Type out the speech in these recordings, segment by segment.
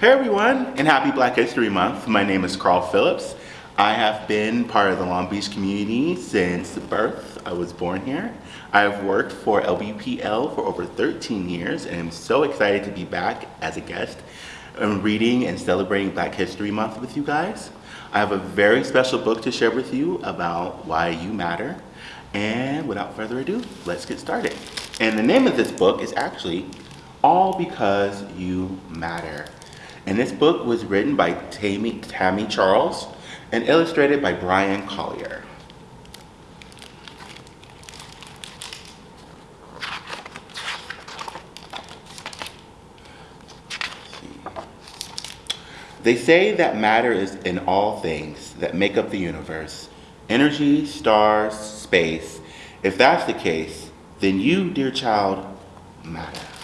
Hey everyone, and happy Black History Month. My name is Carl Phillips. I have been part of the Long Beach community since birth. I was born here. I've worked for LBPL for over 13 years and I'm so excited to be back as a guest and reading and celebrating Black History Month with you guys. I have a very special book to share with you about why you matter. And without further ado, let's get started. And the name of this book is actually All Because You Matter. And this book was written by Tami, Tami Charles and illustrated by Bryan Collier. They say that matter is in all things that make up the universe energy, stars, space. If that's the case, then you, dear child, matter.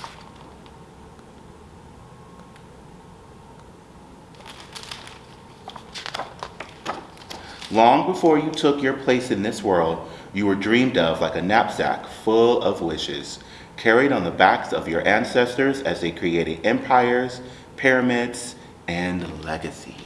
Long before you took your place in this world, you were dreamed of like a knapsack full of wishes, carried on the backs of your ancestors as they created empires, pyramids, and legacies.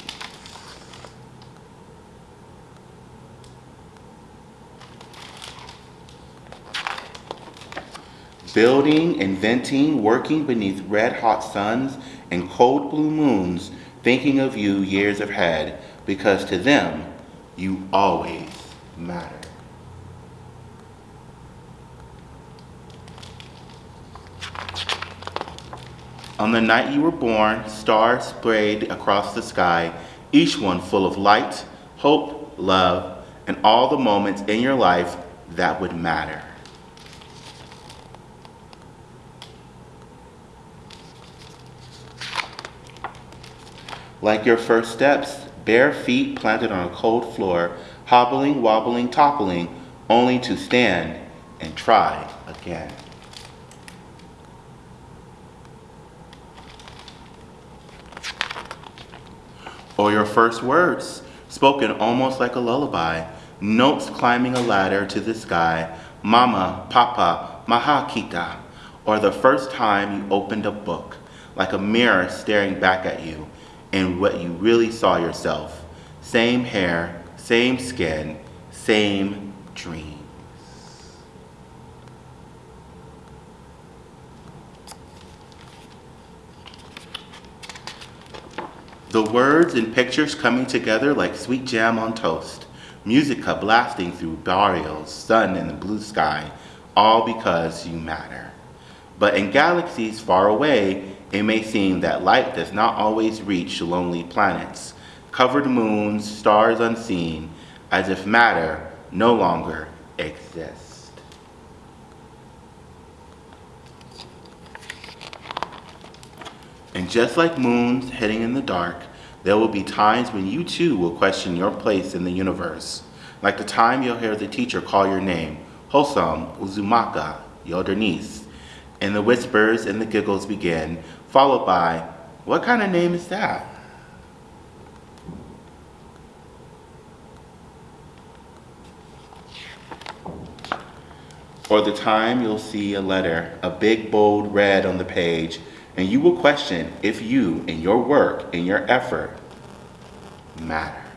Building, inventing, working beneath red hot suns and cold blue moons, thinking of you years ahead, because to them, you always matter. On the night you were born, stars sprayed across the sky, each one full of light, hope, love, and all the moments in your life that would matter. Like your first steps, bare feet planted on a cold floor, hobbling, wobbling, toppling, only to stand and try again. Or your first words, spoken almost like a lullaby, notes climbing a ladder to the sky, mama, papa, mahakita, or the first time you opened a book, like a mirror staring back at you, and what you really saw yourself. Same hair, same skin, same dreams. The words and pictures coming together like sweet jam on toast. Musica blasting through barrios, sun in the blue sky, all because you matter. But in galaxies far away, it may seem that light does not always reach lonely planets, covered moons, stars unseen, as if matter no longer exists. And just like moons heading in the dark, there will be times when you too will question your place in the universe, like the time you'll hear the teacher call your name, Hossam Uzumaka, your Denise, and the whispers and the giggles begin, followed by, what kind of name is that? Or the time you'll see a letter, a big bold red on the page, and you will question if you and your work and your effort matter.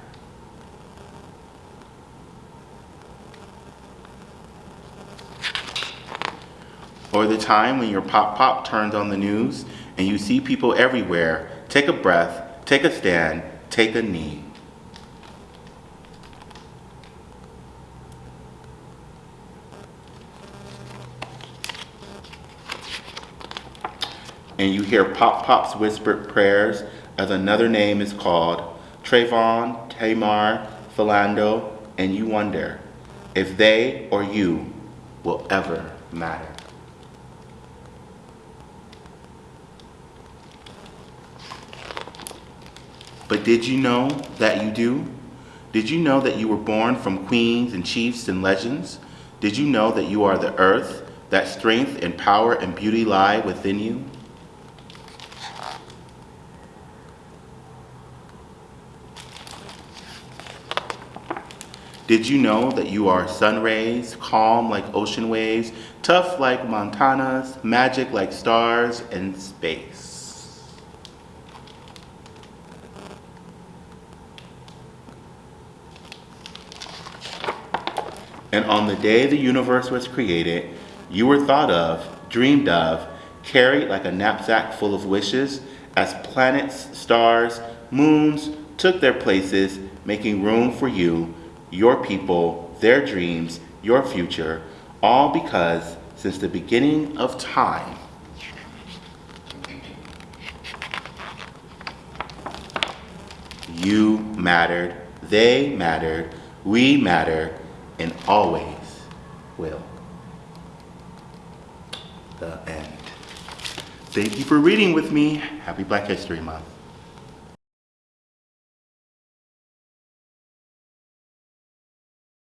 Or the time when your pop pop turns on the news and you see people everywhere, take a breath, take a stand, take a knee. And you hear Pop Pop's whispered prayers as another name is called, Trayvon, Tamir, Philando, and you wonder if they or you will ever matter. But did you know that you do? Did you know that you were born from queens and chiefs and legends? Did you know that you are the earth, that strength and power and beauty lie within you? Did you know that you are sun rays, calm like ocean waves, tough like Montanas, magic like stars and space? And on the day the universe was created, you were thought of, dreamed of, carried like a knapsack full of wishes as planets, stars, moons took their places, making room for you, your people, their dreams, your future, all because since the beginning of time, you mattered, they mattered, we matter, and always will. The end. Thank you for reading with me. Happy Black History Month.